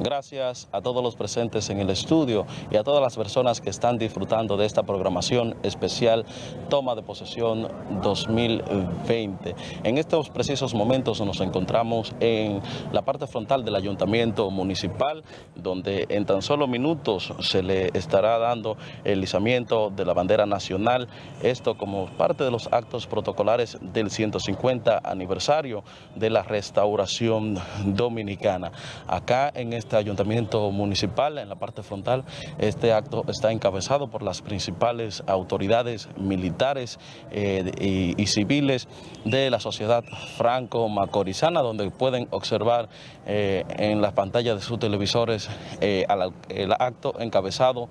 Gracias a todos los presentes en el estudio y a todas las personas que están disfrutando de esta programación especial Toma de Posesión 2020. En estos precisos momentos nos encontramos en la parte frontal del Ayuntamiento Municipal, donde en tan solo minutos se le estará dando el izamiento de la bandera nacional, esto como parte de los actos protocolares del 150 aniversario de la restauración dominicana. Acá en este ayuntamiento municipal, en la parte frontal, este acto está encabezado por las principales autoridades militares eh, y, civiles de la sociedad franco-macorizana, donde pueden observar eh, en las pantallas de sus televisores eh, el acto encabezado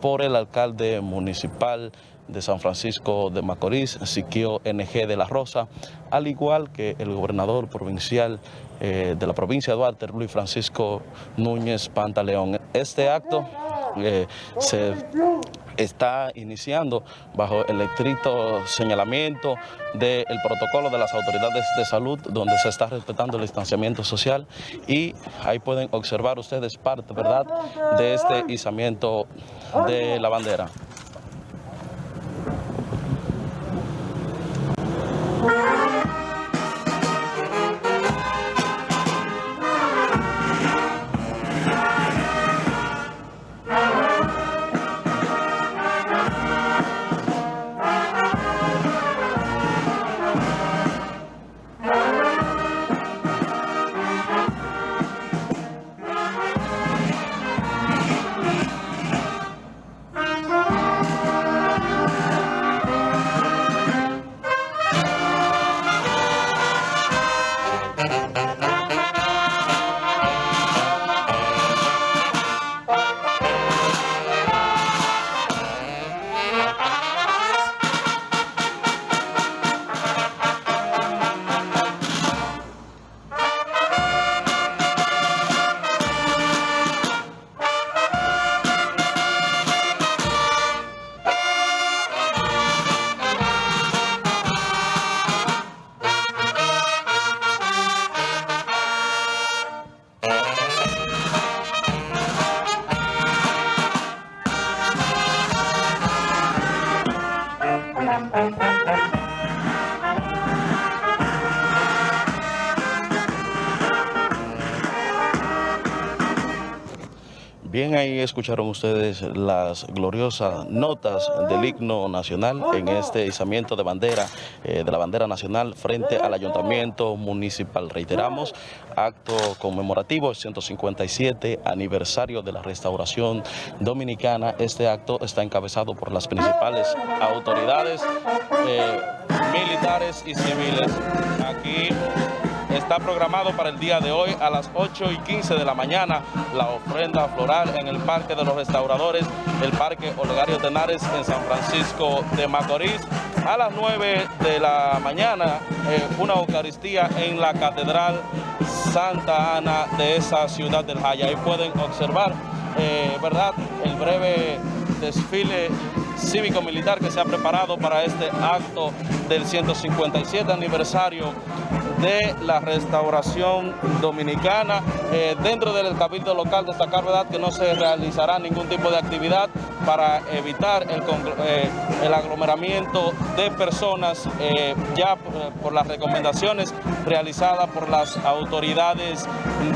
por el alcalde municipal de San Francisco de Macorís, Siquio NG de la Rosa, al igual que el gobernador provincial eh, de la provincia de Duarte, Luis Francisco Núñez Pantaleón. Este acto eh, se está iniciando bajo el estricto señalamiento del protocolo de las autoridades de salud donde se está respetando el distanciamiento social y ahí pueden observar ustedes parte ¿verdad? de este izamiento de la bandera. Bien, ahí escucharon ustedes las gloriosas notas del himno nacional en este izamiento de bandera, eh, de la bandera nacional frente al ayuntamiento municipal. Reiteramos, acto conmemorativo, 157 aniversario de la restauración dominicana. Este acto está encabezado por las principales autoridades eh, militares y civiles. Aquí está programado para el día de hoy a las 8 y 15 de la mañana la ofrenda floral en el Parque de los Restauradores, el Parque Olegario Tenares en San Francisco de Macorís. A las 9 de la mañana eh, una Eucaristía en la Catedral Santa Ana de esa ciudad del Jaya. Ahí pueden observar, eh, ¿verdad?, el breve desfile cívico-militar que se ha preparado para este acto del 157 aniversario de la restauración dominicana. Eh, dentro del cabildo local destacar verdad que no se realizará ningún tipo de actividad para evitar el, eh, el aglomeramiento de personas eh, ya por, las recomendaciones realizadas por las autoridades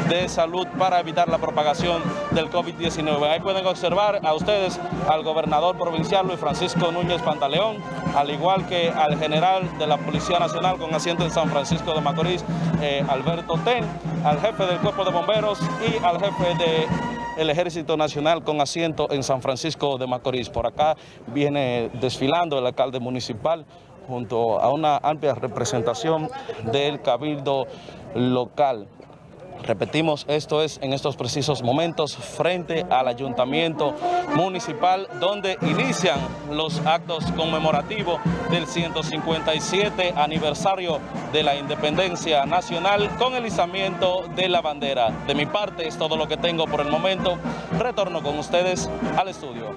de salud para evitar la propagación del COVID-19. Ahí pueden observar a ustedes al gobernador provincial Luis Francisco Núñez Pantaleón, al igual que al general de la Policía Nacional con asiento en San Francisco de Macorís, eh, Alberto Ten, al jefe del Cuerpo de Bomberos y al jefe del Ejército Nacional con asiento en San Francisco de Macorís. Por acá viene desfilando el alcalde municipal junto a una amplia representación del cabildo local. Repetimos, esto es en estos precisos momentos frente al Ayuntamiento Municipal donde inician los actos conmemorativos del 157 aniversario de la Independencia Nacional con el izamiento de la bandera. De mi parte es todo lo que tengo por el momento. Retorno con ustedes al estudio.